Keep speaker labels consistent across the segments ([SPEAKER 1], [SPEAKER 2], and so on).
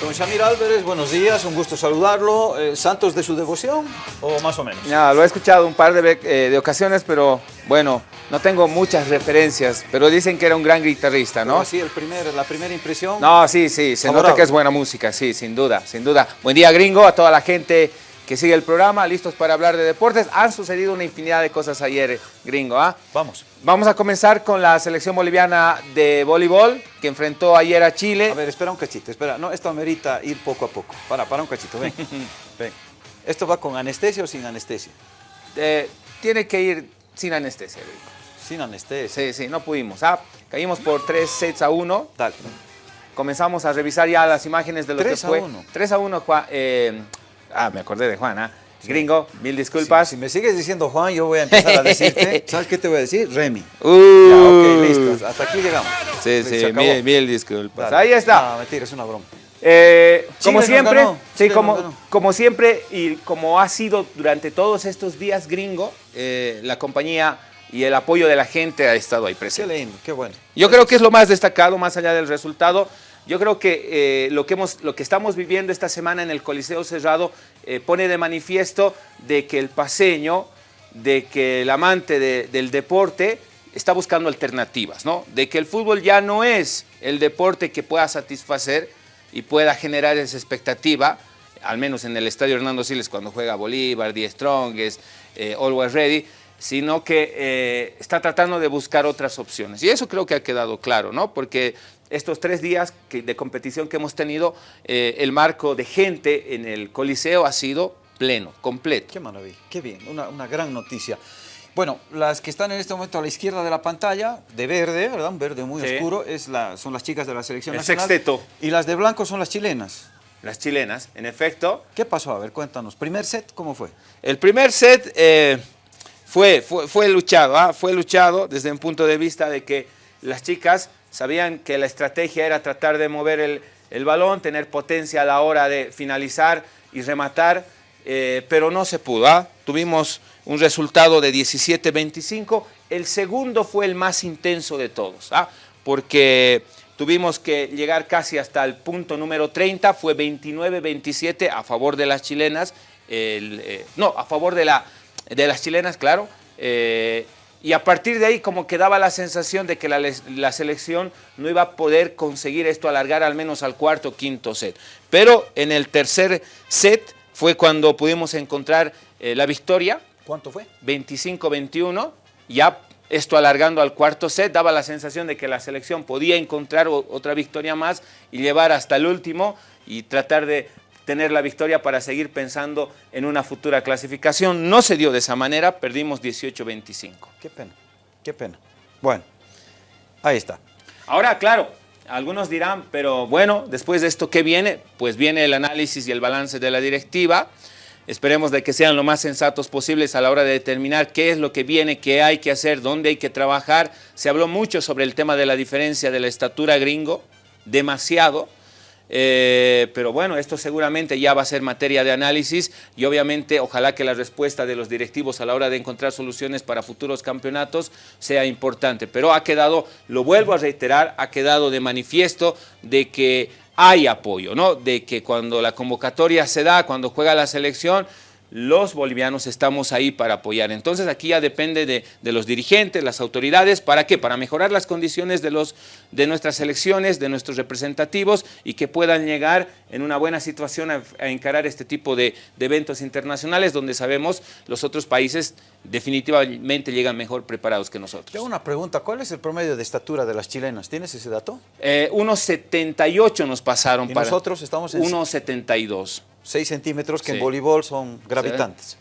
[SPEAKER 1] Don Shamir Álvarez, buenos días, un gusto saludarlo. Eh, ¿Santos de su devoción o más o menos?
[SPEAKER 2] Ya, lo he escuchado un par de, eh, de, ocasiones, pero bueno, no tengo muchas referencias, pero dicen que era un gran guitarrista, ¿no?
[SPEAKER 1] sí, el primer, la primera impresión.
[SPEAKER 2] No, sí, sí, se nota que es buena música, sí, sin duda, sin duda. Buen día, gringo, a toda la gente que sigue el programa, listos para hablar de deportes. Han sucedido una infinidad de cosas ayer, gringo. ¿ah?
[SPEAKER 1] Vamos.
[SPEAKER 2] Vamos a comenzar con la selección boliviana de voleibol, que enfrentó ayer a Chile.
[SPEAKER 1] A ver, espera un cachito, espera. No, esto amerita ir poco a poco. Para, para un cachito, ven. ven. ¿Esto va con anestesia o sin anestesia?
[SPEAKER 2] Eh, tiene que ir sin anestesia, gringo.
[SPEAKER 1] Sin anestesia.
[SPEAKER 2] Sí, sí, no pudimos. ¿ah? Caímos por tres sets a uno.
[SPEAKER 1] Dale.
[SPEAKER 2] Comenzamos a revisar ya las imágenes de lo que fue.
[SPEAKER 1] 3 a 1.
[SPEAKER 2] 3 a 1, eh, Ah, me acordé de Juan, ¿ah? Gringo, mil disculpas.
[SPEAKER 1] Si, si, me sigues diciendo Juan, yo voy a empezar a decirte, ¿sabes qué te voy a decir? Remy.
[SPEAKER 2] Uh,
[SPEAKER 1] ya, ok, listo, hasta aquí llegamos.
[SPEAKER 2] Sí, sí, mil, mil, disculpas. Dale. Ahí está.
[SPEAKER 1] No, mentira, es una broma.
[SPEAKER 2] Eh, como siempre, no sí, como, no como siempre y como ha sido durante todos estos días gringo, eh, la compañía y el apoyo de la gente ha estado ahí presente.
[SPEAKER 1] Qué lindo, qué bueno.
[SPEAKER 2] Yo creo que es lo más destacado, más allá del resultado, yo creo que, eh, lo, que hemos, lo que estamos viviendo esta semana en el Coliseo Cerrado eh, pone de manifiesto de que el paseño, de que el amante de, del deporte está buscando alternativas, ¿no? De que el fútbol ya no es el deporte que pueda satisfacer y pueda generar esa expectativa, al menos en el Estadio Hernando Siles cuando juega Bolívar, Die Strongest, eh, Always Ready, sino que eh, está tratando de buscar otras opciones. Y eso creo que ha quedado claro, ¿no? Porque estos tres días de competición que hemos tenido, eh, el marco de gente en el Coliseo ha sido pleno, completo.
[SPEAKER 1] Qué maravilla, qué bien, una, una gran noticia. Bueno, las que están en este momento a la izquierda de la pantalla, de verde, ¿verdad? Un verde muy sí. oscuro, es la, son las chicas de la selección
[SPEAKER 2] el
[SPEAKER 1] nacional.
[SPEAKER 2] sexteto.
[SPEAKER 1] Y las de blanco son las chilenas.
[SPEAKER 2] Las chilenas, en efecto.
[SPEAKER 1] ¿Qué pasó? A ver, cuéntanos. ¿Primer set cómo fue?
[SPEAKER 2] El primer set eh, fue, fue, fue, luchado, ¿ah? fue luchado desde un punto de vista de que las chicas sabían que la estrategia era tratar de mover el, el balón, tener potencia a la hora de finalizar y rematar, eh, pero no se pudo. ¿ah? Tuvimos un resultado de 17-25. El segundo fue el más intenso de todos, ¿ah? porque tuvimos que llegar casi hasta el punto número 30, fue 29-27 a favor de las chilenas, el, eh, no, a favor de, la, de las chilenas, claro, eh, y a partir de ahí como que daba la sensación de que la, la, selección no iba a poder conseguir esto alargar al menos al cuarto o quinto set. Pero en el tercer set fue cuando pudimos encontrar eh, la victoria.
[SPEAKER 1] ¿Cuánto fue?
[SPEAKER 2] 25-21, ya esto alargando al cuarto set, daba la sensación de que la selección podía encontrar otra victoria más y llevar hasta el último y tratar de tener la victoria para seguir pensando en una futura clasificación. No se dio de esa manera, perdimos 18-25.
[SPEAKER 1] Qué pena, qué pena. Bueno, ahí está.
[SPEAKER 2] Ahora, claro, algunos dirán, pero bueno, después de esto, ¿qué viene? Pues viene el análisis y el balance de la directiva. Esperemos de que sean lo más sensatos posibles a la hora de determinar qué es lo que viene, qué hay que hacer, dónde hay que trabajar. Se habló mucho sobre el tema de la diferencia de la estatura gringo, demasiado. Eh, pero bueno, esto seguramente ya va a ser materia de análisis y obviamente ojalá que la respuesta de los directivos a la hora de encontrar soluciones para futuros campeonatos sea importante. Pero ha quedado, lo vuelvo a reiterar, ha quedado de manifiesto de que hay apoyo, ¿no? De que cuando la convocatoria se da, cuando juega la selección, los bolivianos estamos ahí para apoyar. Entonces aquí ya depende de, de, los dirigentes, las autoridades, ¿para qué? Para mejorar las condiciones de, los, de nuestras elecciones, de nuestros representativos y que puedan llegar en una buena situación a, a encarar este tipo de, de, eventos internacionales donde sabemos los otros países definitivamente llegan mejor preparados que nosotros.
[SPEAKER 1] Tengo una pregunta, ¿cuál es el promedio de estatura de las chilenas? ¿Tienes ese dato?
[SPEAKER 2] Eh, unos 78 nos pasaron.
[SPEAKER 1] ¿Y
[SPEAKER 2] para
[SPEAKER 1] nosotros estamos en...?
[SPEAKER 2] Unos 72.
[SPEAKER 1] 6 centímetros que sí. en voleibol son gravitantes.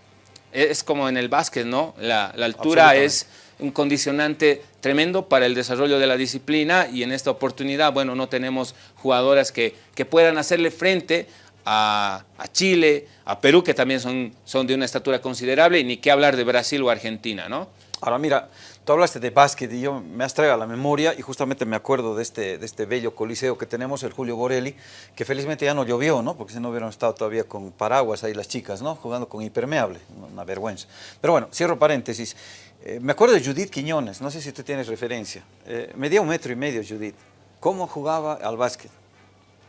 [SPEAKER 2] Es como en el básquet, ¿no? La, la altura es un condicionante tremendo para el desarrollo de la disciplina y en esta oportunidad, bueno, no tenemos jugadoras que, que puedan hacerle frente a, a, Chile, a Perú, que también son, son de una estatura considerable, y ni qué hablar de Brasil o Argentina, ¿no?
[SPEAKER 1] Ahora mira, tú hablaste de básquet y yo me has traído a la memoria y justamente me acuerdo de este, de este bello coliseo que tenemos, el Julio Borelli, que felizmente ya no llovió, ¿no? Porque si no hubieran estado todavía con paraguas ahí las chicas, ¿no? Jugando con impermeable, una vergüenza. Pero bueno, cierro paréntesis. Eh, me acuerdo de Judith Quiñones, no sé si tú tienes referencia. Eh, medía un metro y medio Judith. ¿Cómo jugaba al básquet?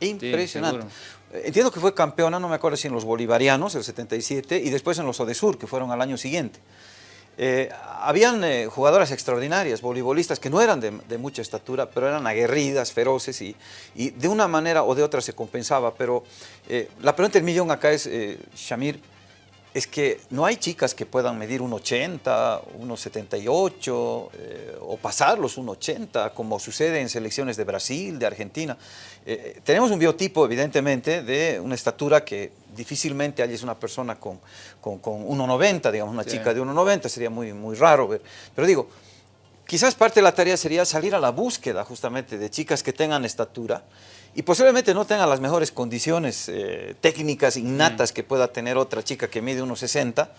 [SPEAKER 1] Impresionante. Entiendo que fue campeona, no me acuerdo si en los bolivarianos, el 77, y después en los Odesur, que fueron al año siguiente. Eh, habían eh, jugadoras extraordinarias, voleibolistas, que no eran de, mucha estatura, pero eran aguerridas, feroces, y, y, de una manera o de otra se compensaba. Pero eh, la pregunta del millón acá es, Shamir, es que no hay chicas que puedan medir 1,80, 1,78 eh, o pasar los 1,80, como sucede en selecciones de Brasil, de Argentina. Eh, tenemos un biotipo, evidentemente, de una estatura que difícilmente hay una persona con, con, con 1,90, digamos, una chica de 1,90, sería muy, muy raro ver. Pero digo, quizás parte de la tarea sería salir a la búsqueda justamente de chicas que tengan estatura, y posiblemente no tenga las mejores condiciones eh, técnicas innatas mm. que pueda tener otra chica que mide unos 60,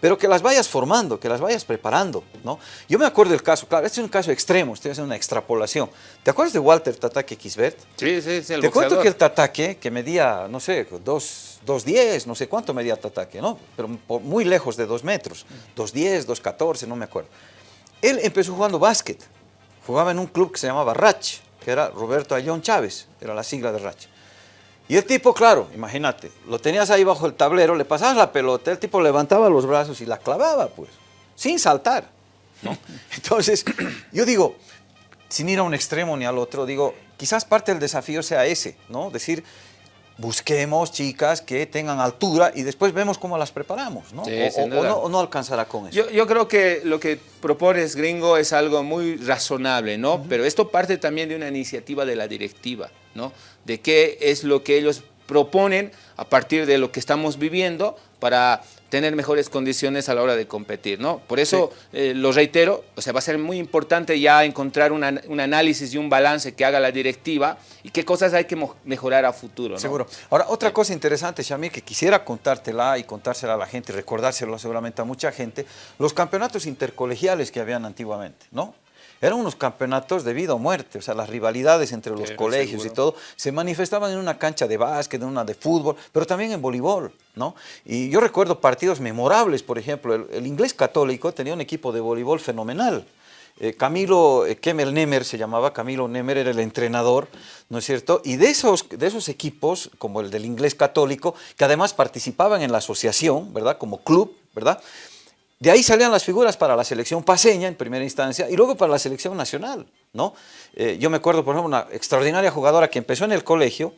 [SPEAKER 1] pero que las vayas formando, que las vayas preparando, ¿no? Yo me acuerdo del caso, claro, este es un caso extremo, estoy haciendo una extrapolación. ¿Te acuerdas de Walter Tataque Kisbert?
[SPEAKER 2] Sí, sí, sí, el
[SPEAKER 1] Te cuento que el Tataque, que medía, no sé, 2.10, no sé cuánto medía Tataque, ¿no? Pero muy lejos de 2 metros, 2.10, 2.14, no me acuerdo. Él empezó jugando básquet, jugaba en un club que se llamaba Rach, que era Roberto Ayón Chávez, era la sigla de Racha. Y el tipo, claro, imagínate, lo tenías ahí bajo el tablero, le pasabas la pelota, el tipo levantaba los brazos y la clavaba, pues, sin saltar. Entonces, yo digo, sin ir a un extremo ni al otro, digo, quizás parte del desafío sea ese, ¿no? Decir, busquemos chicas que tengan altura y después vemos cómo las preparamos, ¿no? o, no, alcanzará con eso.
[SPEAKER 2] Yo, creo que lo que propones, gringo, es algo muy razonable, ¿no? Pero esto parte también de una iniciativa de la directiva, ¿no? De qué es lo que ellos proponen a partir de lo que estamos viviendo para tener mejores condiciones a la hora de competir, ¿no? Por eso eh, lo reitero, o sea, va a ser muy importante ya encontrar un análisis y un balance que haga la directiva y qué cosas hay que mejorar a futuro, ¿no?
[SPEAKER 1] Seguro. Ahora, otra cosa interesante, Shamir, que quisiera contártela y contársela a la gente recordárselo seguramente a mucha gente, los campeonatos intercolegiales que habían antiguamente, ¿no? Eran unos campeonatos de vida o muerte, o sea, las rivalidades entre los colegios y todo se manifestaban en una cancha de básquet, en una de fútbol, pero también en voleibol, ¿no? Y yo recuerdo partidos memorables, por ejemplo, el, inglés católico tenía un equipo de voleibol fenomenal, eh, Camilo eh, Kemel Nemer se llamaba, Camilo Nemer era el entrenador, ¿no es cierto? Y de esos, de esos equipos, como el del inglés católico, que además participaban en la asociación, ¿verdad? Como club, ¿verdad? De ahí salían las figuras para la selección paseña en primera instancia y luego para la selección nacional. ¿no? Eh, yo me acuerdo, por ejemplo, una extraordinaria jugadora que empezó en el colegio,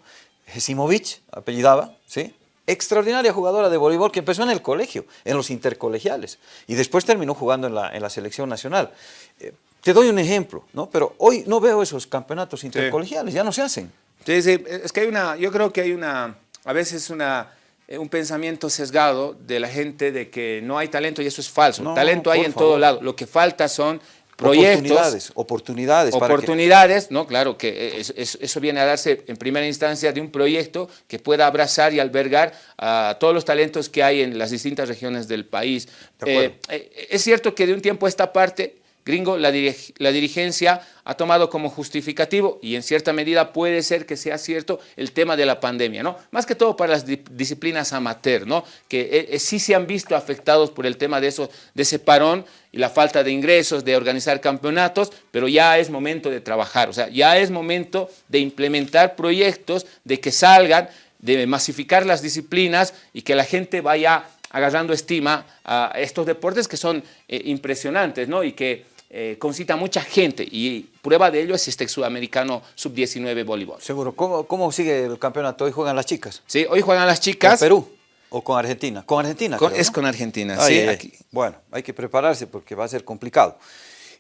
[SPEAKER 1] Jesimovich, apellidaba, ¿sí? extraordinaria jugadora de voleibol que empezó en el colegio, en los intercolegiales, y después terminó jugando en la, en la selección nacional. Eh, te doy un ejemplo, ¿no? pero hoy no veo esos campeonatos intercolegiales, ya no se hacen.
[SPEAKER 2] Sí, sí, es que hay una, yo creo que hay una, a veces una un pensamiento sesgado de la gente de que no hay talento y eso es falso. talento hay en todo lado. Lo que falta son proyectos.
[SPEAKER 1] Oportunidades. Oportunidades.
[SPEAKER 2] Oportunidades, ¿no? Claro que eso viene a darse en primera instancia de un proyecto que pueda abrazar y albergar a todos los talentos que hay en las distintas regiones del país. Eh, eh, es cierto que de un tiempo a esta parte gringo, la, dirigencia ha tomado como justificativo, y en cierta medida puede ser que sea cierto, el tema de la pandemia, ¿no? Más que todo para las disciplinas amateur, ¿no? Que eh, eh, sí se han visto afectados por el tema de, eso, de ese parón y la falta de ingresos, de organizar campeonatos, pero ya es momento de trabajar, o sea, ya es momento de implementar proyectos, de que salgan, de masificar las disciplinas y que la gente vaya agarrando estima a estos deportes que son eh, impresionantes, ¿no? Y que eh, concita mucha gente y prueba de ello es este sudamericano sub-19 voleibol.
[SPEAKER 1] Seguro. ¿Cómo, ¿Cómo, sigue el campeonato? ¿Hoy juegan las chicas?
[SPEAKER 2] Sí, hoy juegan las chicas.
[SPEAKER 1] ¿Con Perú? ¿O con Argentina? Con Argentina.
[SPEAKER 2] es con Argentina, sí. Aquí.
[SPEAKER 1] Bueno, hay que prepararse porque va a ser complicado.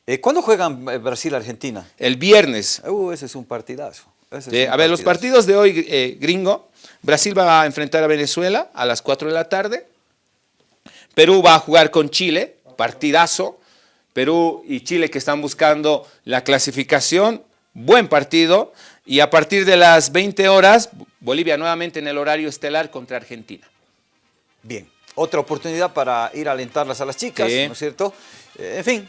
[SPEAKER 1] Eh, ¿Cuándo juegan eh, Brasil-Argentina?
[SPEAKER 2] El viernes.
[SPEAKER 1] Uh, ese es un partidazo.
[SPEAKER 2] a ver, los partidos de hoy, gringo. Brasil va a enfrentar a Venezuela a las 4 de la tarde. Perú va a jugar con Chile, partidazo. Perú y Chile que están buscando la clasificación, buen partido, y a partir de las 20 horas, Bolivia nuevamente en el horario estelar contra Argentina.
[SPEAKER 1] Bien, otra oportunidad para ir a alentarlas a las chicas, ¿no es cierto? Eh, en fin,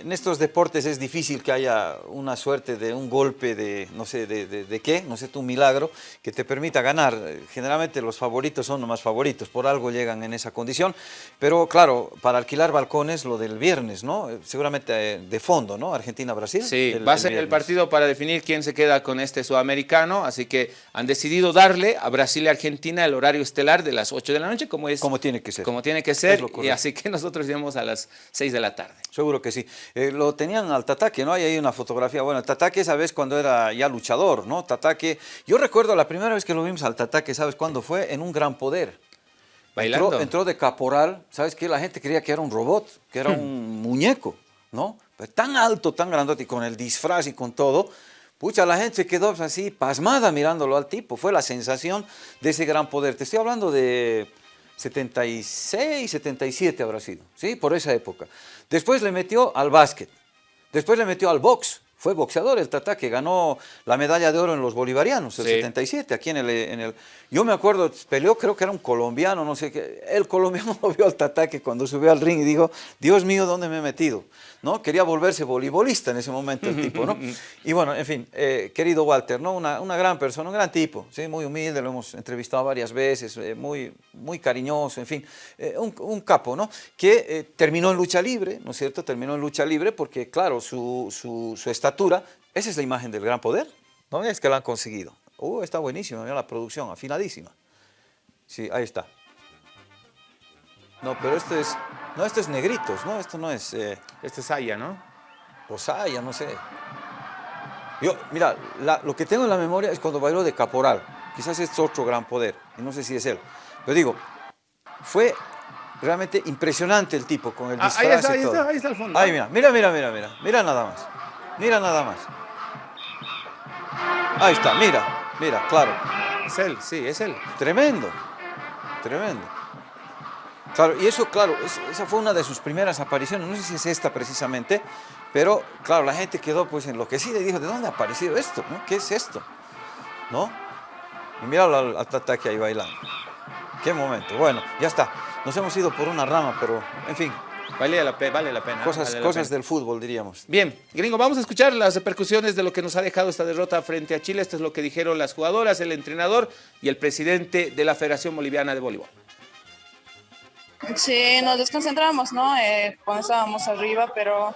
[SPEAKER 1] en estos deportes es difícil que haya una suerte de un golpe de, no sé, de, de, qué, no sé, un milagro que te permita ganar. Generalmente los favoritos son los más favoritos, por algo llegan en esa condición, pero claro, para alquilar balcones lo del viernes, ¿no? Seguramente eh, de fondo, ¿no? Argentina-Brasil.
[SPEAKER 2] Sí, va a ser el partido para definir quién se queda con este sudamericano, así que han decidido darle a Brasil y Argentina el horario estelar de las 8 de la noche, como es...
[SPEAKER 1] Como tiene que ser.
[SPEAKER 2] Como tiene que ser, y así que nosotros iremos a las 6 de la tarde.
[SPEAKER 1] Seguro que sí. Eh, lo tenían al Tataque, ¿no? Hay ahí una fotografía. Bueno, Tataque esa vez cuando era ya luchador, ¿no? Tataque, yo recuerdo la primera vez que lo vimos al Tataque, ¿sabes cuándo fue? En un gran poder.
[SPEAKER 2] Bailando.
[SPEAKER 1] Entró, de caporal, ¿sabes qué? La gente creía que era un robot, que era hmm. un muñeco, ¿no? Pues tan alto, tan grandote, y con el disfraz y con todo, Pucha, la gente se quedó así pasmada mirándolo al tipo. Fue la sensación de ese gran poder. Te estoy hablando de 76, 77 habrá sido, ¿sí? Por esa época. Después le metió al básquet, después le metió al box, fue boxeador el Tata que ganó la medalla de oro en los bolivarianos, el 77, aquí en el, en el... Yo me acuerdo, peleó, creo que era un colombiano, no sé qué. El colombiano lo vio al Tata que cuando subió al ring y dijo, Dios mío, ¿dónde me he metido? ¿No? Quería volverse voleibolista en ese momento el tipo, ¿no? Y bueno, en fin, eh, querido Walter, ¿no? Una, una, gran persona, un gran tipo, ¿sí? Muy humilde, lo hemos entrevistado varias veces, eh, muy, muy cariñoso, en fin, eh, un, un, capo, ¿no? Que terminó en lucha libre, ¿no es cierto? Terminó en lucha libre porque, claro, su, su, su estatura, esa es la imagen del gran poder, ¿no? Es que lo han conseguido. Uh, está buenísimo, mira la producción, afinadísima. Sí, ahí está. No, pero esto es... No, esto es negritos, ¿no? Esto no es... Eh...
[SPEAKER 2] Este es Saya, ¿no?
[SPEAKER 1] O Saya, no sé. Yo, mira, lo que tengo en la memoria es cuando bailó de Caporal. Quizás es otro gran poder, y no sé si es él. Pero digo, fue realmente impresionante el tipo con el disfraz
[SPEAKER 2] ah, ahí está, ahí Está, ahí está el fondo.
[SPEAKER 1] Ahí, mira, mira, mira, mira, mira. Mira nada más. Mira nada más. Ahí está, mira, mira, claro.
[SPEAKER 2] Es él, sí, es él.
[SPEAKER 1] Tremendo, tremendo. Claro, y eso, claro, esa fue una de sus primeras apariciones, no sé si es esta precisamente, pero claro, la gente quedó pues enloquecida y dijo, ¿de dónde ha aparecido esto? ¿Qué es esto? ¿No? Y mira al, al Tataki ahí bailando. Qué momento. Bueno, ya está. Nos hemos ido por una rama, pero en fin.
[SPEAKER 2] Vale la, vale la pena.
[SPEAKER 1] Cosas, cosas del fútbol, diríamos.
[SPEAKER 2] Bien, gringo, vamos a escuchar las repercusiones de lo que nos ha dejado esta derrota frente a Chile. Esto es lo que dijeron las jugadoras, el entrenador y el presidente de la Federación Boliviana de Voleibol.
[SPEAKER 3] Sí, nos desconcentramos, ¿no? Eh, cuando estábamos arriba, pero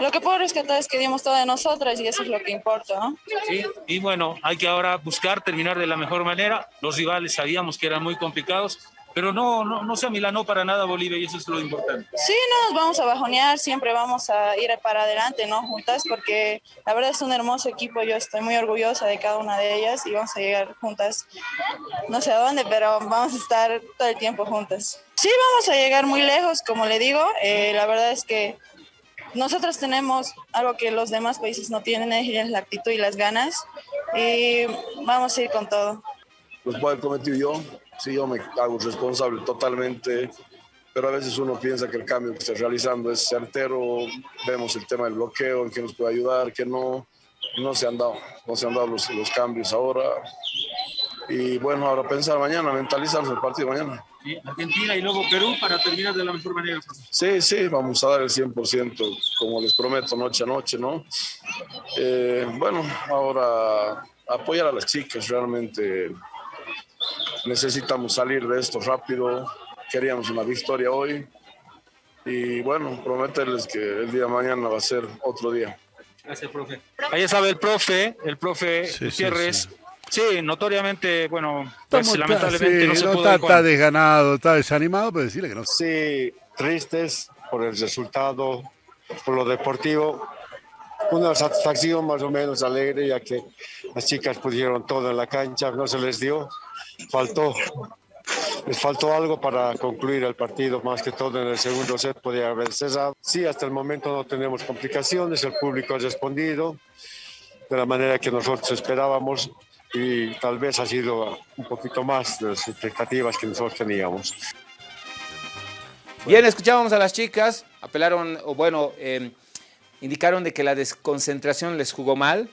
[SPEAKER 3] lo que puedo rescatar es que dimos todo de nosotras y eso es lo que importa, ¿no?
[SPEAKER 4] Sí, y bueno, hay que ahora buscar terminar de la mejor manera. Los rivales sabíamos que eran muy complicados, pero no, no, no se amilanó para nada Bolivia y eso es lo importante.
[SPEAKER 3] Sí, no nos vamos a bajonear, siempre vamos a ir para adelante, ¿no? Juntas, porque la verdad es un hermoso equipo, yo estoy muy orgullosa de cada una de ellas y vamos a llegar juntas, no sé a dónde, pero vamos a estar todo el tiempo juntas. Sí, vamos a llegar muy lejos, como le digo, eh, la verdad es que nosotros tenemos algo que los demás países no tienen, es la actitud y las ganas, y vamos a ir con todo.
[SPEAKER 5] Los puedo cometido yo, sí, yo me hago responsable totalmente, pero a veces uno piensa que el cambio que está realizando es certero, vemos el tema del bloqueo, en que nos puede ayudar, que no, no se han dado, no se han dado los, los cambios ahora. Y bueno, ahora pensar mañana, mentalizarnos el partido mañana.
[SPEAKER 4] Argentina y luego Perú para terminar de la mejor manera.
[SPEAKER 5] Sí, sí, vamos a dar el 100%, como les prometo, noche a noche, ¿no? Eh, bueno, ahora apoyar a las chicas, realmente necesitamos salir de esto rápido, queríamos una victoria hoy y bueno, prometerles que el día de mañana va a ser otro día.
[SPEAKER 4] Gracias, profe. Ahí sabe el profe, el profe Gutiérrez. Sí, notoriamente, bueno, pues, lamentablemente no se pudo.
[SPEAKER 6] Está, está, desganado, está desanimado, pero decirle que no.
[SPEAKER 7] Sí, tristes por el resultado, por lo deportivo. Una satisfacción más o menos alegre, ya que las chicas pudieron todo en la cancha, no se les dio faltó, les faltó algo para concluir el partido, más que todo en el segundo set podía haber cesado. Sí, hasta el momento no tenemos complicaciones, el público ha respondido de la manera que nosotros esperábamos y tal vez ha sido un poquito más de las expectativas que nosotros teníamos.
[SPEAKER 2] Bien, escuchábamos a las chicas, apelaron, o bueno, eh, indicaron de que la desconcentración les jugó mal,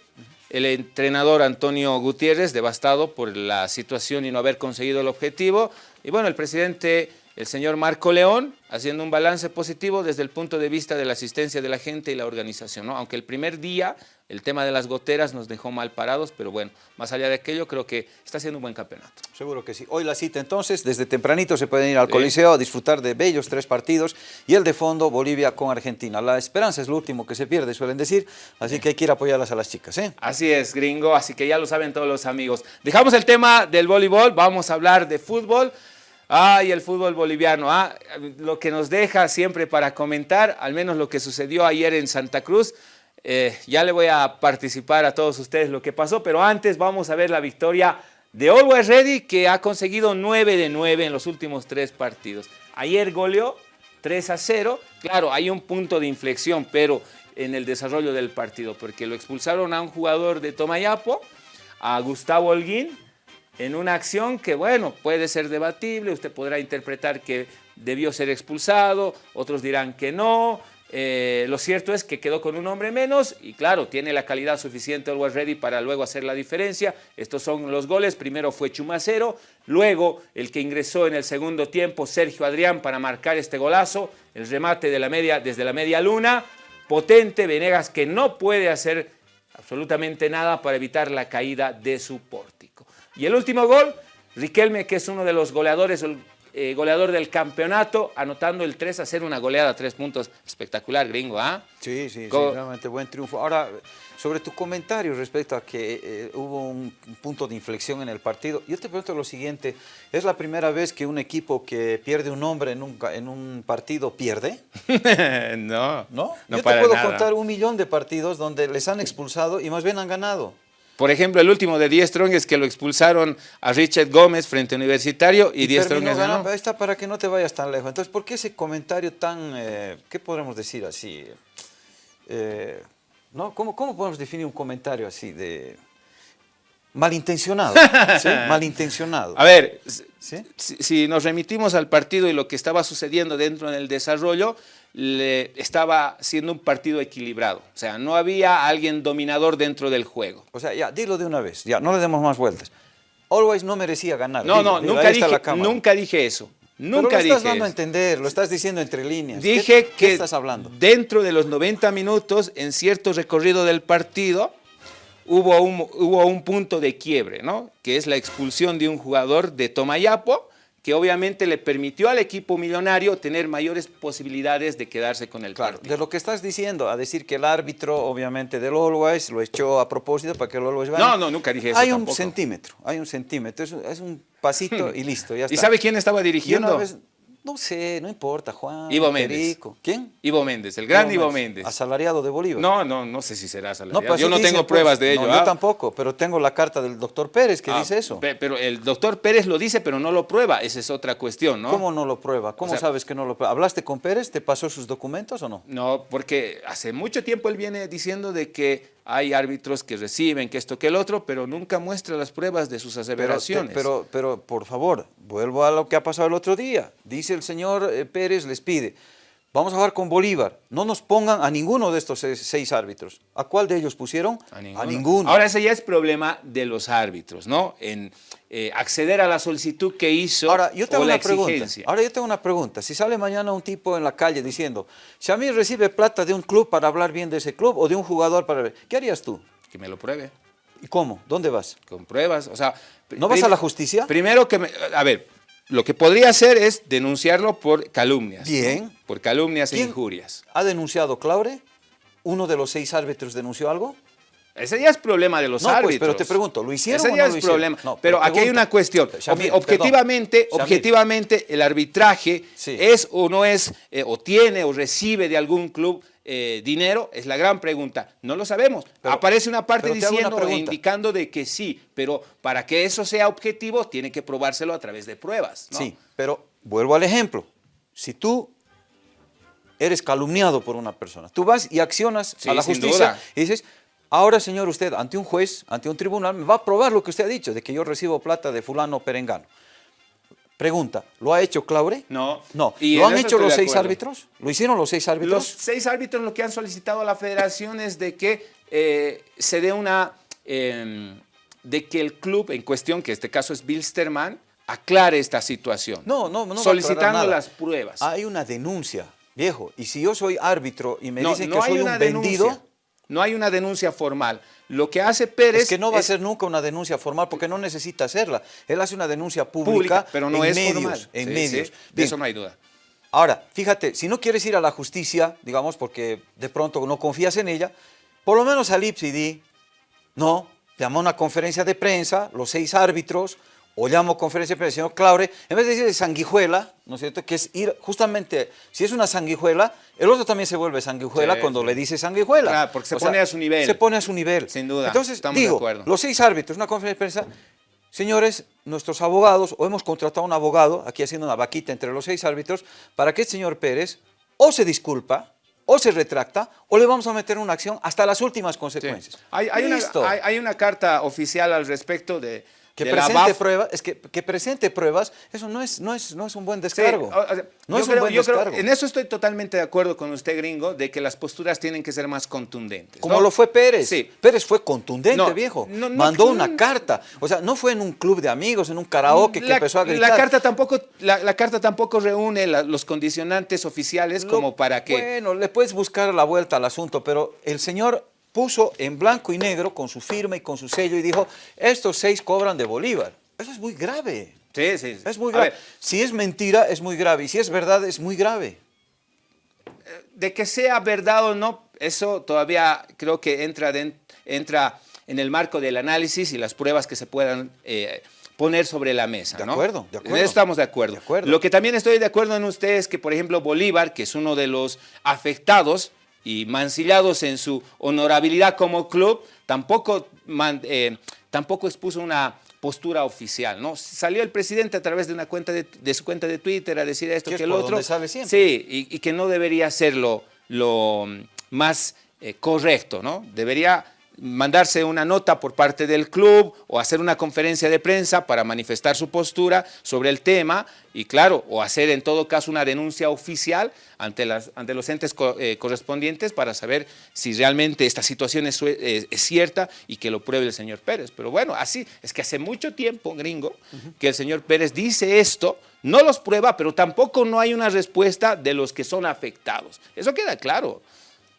[SPEAKER 2] el entrenador Antonio Gutiérrez, devastado por la situación y no haber conseguido el objetivo. Y bueno, el presidente el señor Marco León, haciendo un balance positivo desde el punto de vista de la asistencia de la gente y la organización. ¿no? Aunque el primer día el tema de las goteras nos dejó mal parados, pero bueno, más allá de aquello, creo que está siendo un buen campeonato.
[SPEAKER 1] Seguro que sí. Hoy la cita entonces, desde tempranito se pueden ir al Coliseo a disfrutar de bellos tres partidos y el de fondo Bolivia con Argentina. La esperanza es lo último que se pierde, suelen decir, así que hay que ir a apoyarlas a las chicas. ¿eh?
[SPEAKER 2] Así es, gringo, así que ya lo saben todos los amigos. Dejamos el tema del voleibol, vamos a hablar de fútbol. Ay, el fútbol boliviano, ah, lo que nos deja siempre para comentar, al menos lo que sucedió ayer en Santa Cruz, eh, ya le voy a participar a todos ustedes lo que pasó, pero antes vamos a ver la victoria de Always Ready, que ha conseguido 9 de 9 en los últimos tres partidos. Ayer goleó 3 a 0. Claro, hay un punto de inflexión, pero en el desarrollo del partido, porque lo expulsaron a un jugador de Tomayapo, a Gustavo Holguín, en una acción que, bueno, puede ser debatible, usted podrá interpretar que debió ser expulsado, otros dirán que no, eh, lo cierto es que quedó con un hombre menos y claro, tiene la calidad suficiente Always Ready para luego hacer la diferencia. Estos son los goles. Primero fue Chumacero, luego el que ingresó en el segundo tiempo, Sergio Adrián, para marcar este golazo. El remate de la media, desde la media luna. Potente, Venegas que no puede hacer absolutamente nada para evitar la caída de su pórtico. Y el último gol, Riquelme, que es uno de los goleadores, eh, goleador del campeonato, anotando el 3 a 0, una goleada, tres puntos, espectacular, gringo, ¿ah?
[SPEAKER 1] Sí, sí, sí, realmente buen triunfo. Ahora, sobre tu comentario respecto a que eh, hubo un, punto de inflexión en el partido, yo te pregunto lo siguiente, ¿es la primera vez que un equipo que pierde un hombre en un, en un partido pierde?
[SPEAKER 2] no,
[SPEAKER 1] ¿No? yo te puedo contar un millón de partidos donde les han expulsado y más bien han ganado.
[SPEAKER 2] Por ejemplo, el último de Die Strong es que lo expulsaron a Richard Gómez frente a Universitario y, Die Strong ganó.
[SPEAKER 1] Ahí está para que no te vayas tan lejos. Entonces, ¿por qué ese comentario tan, eh, qué podemos decir así? Eh, ¿no? ¿Cómo, ¿Cómo podemos definir un comentario así de malintencionado? ¿sí? Malintencionado.
[SPEAKER 2] A ver, si nos remitimos al partido y lo que estaba sucediendo dentro del desarrollo, le estaba siendo un partido equilibrado. O sea, no había alguien dominador dentro del juego.
[SPEAKER 1] O sea, ya, dilo de una vez, ya, no le demos más vueltas. Always no merecía ganar.
[SPEAKER 2] No, no, nunca, dije, nunca dije eso. Nunca
[SPEAKER 1] Pero lo estás dando a entender, lo estás diciendo entre líneas.
[SPEAKER 2] Dije que estás hablando? dentro de los 90 minutos, en cierto recorrido del partido, hubo un, hubo un punto de quiebre, ¿no? Que es la expulsión de un jugador de Tomayapo, que obviamente le permitió al equipo millonario tener mayores posibilidades de quedarse con el
[SPEAKER 1] claro,
[SPEAKER 2] partido.
[SPEAKER 1] De lo que estás diciendo, a decir que el árbitro, obviamente, del Always lo echó a propósito para que el Always
[SPEAKER 2] gane. No, no, nunca dije eso
[SPEAKER 1] Hay un centímetro, hay un centímetro, es, un pasito y listo, ya está.
[SPEAKER 2] ¿Y sabe quién estaba dirigiendo?
[SPEAKER 1] No sé, no importa, Juan.
[SPEAKER 2] Ivo Méndez.
[SPEAKER 1] ¿Quién?
[SPEAKER 2] Ivo Méndez, el gran Ivo, Méndez.
[SPEAKER 1] ¿Asalariado de Bolívar?
[SPEAKER 2] No, no, no sé si será asalariado. Pues yo no tengo pruebas de ello.
[SPEAKER 1] Yo ¿ah? tampoco, pero tengo la carta del doctor Pérez que ah, dice eso.
[SPEAKER 2] Pero el doctor Pérez lo dice, pero no lo prueba. Esa es otra cuestión, ¿no?
[SPEAKER 1] ¿Cómo no lo prueba? ¿Cómo sabes que no lo prueba? ¿Hablaste con Pérez? ¿Te pasó sus documentos o no?
[SPEAKER 2] No, porque hace mucho tiempo él viene diciendo de que hay árbitros que reciben, que esto, que el otro, pero nunca muestra las pruebas de sus aseveraciones.
[SPEAKER 1] Pero, pero, por favor, vuelvo a lo que ha pasado el otro día. Dice el señor eh, Pérez, les pide, vamos a jugar con Bolívar, no nos pongan a ninguno de estos seis árbitros. ¿A cuál de ellos pusieron?
[SPEAKER 2] A ninguno. Ahora ese ya es problema de los árbitros, ¿no? En eh, acceder a la solicitud que hizo
[SPEAKER 1] Ahora, yo tengo una Pregunta. Ahora yo tengo una pregunta. Si sale mañana un tipo en la calle diciendo, si a mí recibe plata de un club para hablar bien de ese club o de un jugador para... ¿Qué harías tú?
[SPEAKER 2] Que me lo pruebe.
[SPEAKER 1] ¿Y cómo? ¿Dónde vas?
[SPEAKER 2] Con pruebas, o sea...
[SPEAKER 1] ¿No vas a la justicia?
[SPEAKER 2] Primero que me... A ver, lo que podría hacer es denunciarlo por calumnias.
[SPEAKER 1] Bien.
[SPEAKER 2] Por calumnias e injurias.
[SPEAKER 1] ¿Ha denunciado Claure? ¿Uno de los seis árbitros denunció algo?
[SPEAKER 2] Ese ya es problema de los árbitros. Pues,
[SPEAKER 1] pero te pregunto, ¿lo hicieron
[SPEAKER 2] Ese ya es problema. pero, aquí hay una cuestión. objetivamente, objetivamente, el arbitraje es o no es, eh, o tiene o recibe de algún club eh, dinero, es la gran pregunta. No lo sabemos. Aparece una parte diciendo indicando de que sí, pero para que eso sea objetivo, tiene que probárselo a través de pruebas.
[SPEAKER 1] Sí, pero vuelvo al ejemplo. Si tú eres calumniado por una persona, tú vas y accionas a la justicia y dices Ahora, señor, usted ante un juez, ante un tribunal, me va a probar lo que usted ha dicho, de que yo recibo plata de fulano perengano. Pregunta, ¿lo ha hecho Claure?
[SPEAKER 2] No.
[SPEAKER 1] No. ¿Lo han hecho los seis árbitros? ¿Lo hicieron los seis árbitros?
[SPEAKER 2] Los seis árbitros lo que han solicitado a la federación es de que eh, se dé una... Em, de que el club en cuestión, que en este caso es Bilsterman, aclare esta situación.
[SPEAKER 1] No, no, no.
[SPEAKER 2] Solicitando las pruebas.
[SPEAKER 1] Hay una denuncia, viejo. Y si yo soy árbitro y me
[SPEAKER 2] no,
[SPEAKER 1] dicen
[SPEAKER 2] no
[SPEAKER 1] que soy un vendido.
[SPEAKER 2] No hay una denuncia formal. Lo que hace Pérez
[SPEAKER 1] es que no va a ser nunca una denuncia formal porque no necesita hacerla. Él hace una denuncia pública,
[SPEAKER 2] pública, pero no
[SPEAKER 1] en
[SPEAKER 2] es
[SPEAKER 1] medios.
[SPEAKER 2] formal.
[SPEAKER 1] En
[SPEAKER 2] Sí,
[SPEAKER 1] medios.
[SPEAKER 2] sí, de eso no hay duda.
[SPEAKER 1] Ahora, fíjate, si no quieres ir a la justicia, digamos, porque de pronto no confías en ella, por lo menos al IPS y di, no, llama a una conferencia de prensa, los seis árbitros, o llamo conferencia de prensa, señor Claure, en vez de decir sanguijuela, ¿no es cierto?, que es ir, justamente, si es una sanguijuela, el otro también se vuelve sanguijuela
[SPEAKER 2] Sí,
[SPEAKER 1] cuando
[SPEAKER 2] sí.
[SPEAKER 1] le dice sanguijuela.
[SPEAKER 2] Claro, porque se pone a su nivel.
[SPEAKER 1] Se pone a su nivel.
[SPEAKER 2] Sin duda,
[SPEAKER 1] Entonces,
[SPEAKER 2] estamos de
[SPEAKER 1] digo,
[SPEAKER 2] acuerdo.
[SPEAKER 1] los seis árbitros, una conferencia de prensa, Señores, nuestros abogados, o hemos contratado a un abogado, aquí haciendo una vaquita entre los seis árbitros, para que el señor Pérez o se disculpa, o se retracta, o le vamos a meter una acción hasta las últimas
[SPEAKER 2] Sí.
[SPEAKER 1] consecuencias.
[SPEAKER 2] Hay, hay una,
[SPEAKER 1] Listo.
[SPEAKER 2] hay- hay una carta oficial al respecto de,
[SPEAKER 1] que
[SPEAKER 2] de
[SPEAKER 1] presente pruebas, es que, que presente pruebas, eso no es, no es, no es un buen descargo.
[SPEAKER 2] o- o sea,
[SPEAKER 1] no
[SPEAKER 2] yo
[SPEAKER 1] es
[SPEAKER 2] creo-
[SPEAKER 1] un buen
[SPEAKER 2] yo creo-
[SPEAKER 1] descargo.
[SPEAKER 2] en eso estoy totalmente de acuerdo con usted, gringo, de que las posturas tienen que ser más contundentes.
[SPEAKER 1] Como
[SPEAKER 2] ¿no?
[SPEAKER 1] lo fue Pérez.
[SPEAKER 2] Sí.
[SPEAKER 1] Pérez fue contundente,
[SPEAKER 2] No,
[SPEAKER 1] viejo.
[SPEAKER 2] no,
[SPEAKER 1] Mandó una carta. O sea, no fue en un club de amigos, en un karaoke que empezó a gritar.
[SPEAKER 2] la carta tampoco, la, la carta tampoco reúne la- los condicionantes oficiales
[SPEAKER 1] Lo-
[SPEAKER 2] como para que...
[SPEAKER 1] Bueno, le puedes buscar la vuelta al asunto, pero el señor puso en blanco y negro con su firma y con su sello y dijo, estos seis cobran de Bolívar. Eso es muy grave.
[SPEAKER 2] Sí, sí, sí.
[SPEAKER 1] Es muy grave. Si es mentira, es muy grave. Y si es verdad, es muy grave.
[SPEAKER 2] de que sea verdad o no, eso todavía creo que entra, entra en el marco del análisis y las pruebas que se puedan eh, poner sobre la mesa.
[SPEAKER 1] De
[SPEAKER 2] ¿no?
[SPEAKER 1] acuerdo, de acuerdo.
[SPEAKER 2] Estamos de acuerdo.
[SPEAKER 1] De acuerdo.
[SPEAKER 2] Lo que también estoy de acuerdo en usted es que, por ejemplo, Bolívar, que es uno de los afectados y mancillados en su honorabilidad como club, tampoco, eh, tampoco expuso una postura oficial, ¿no? Salió el presidente a través de una cuenta de, de su cuenta de Twitter a decir esto
[SPEAKER 1] Que es
[SPEAKER 2] el otro. Sí, y, y que no debería ser lo, lo mm, más eh, correcto, ¿no? Debería mandarse una nota por parte del club o hacer una conferencia de prensa para manifestar su postura sobre el tema y claro, o hacer en todo caso una denuncia oficial ante, las, ante los entes co- eh, correspondientes para saber si realmente esta situación es, eh, es cierta y que lo pruebe el señor Pérez. Pero bueno, así es que hace mucho tiempo, gringo, que el señor Pérez dice esto, no los prueba, pero tampoco no hay una respuesta de los que son afectados. Eso queda claro.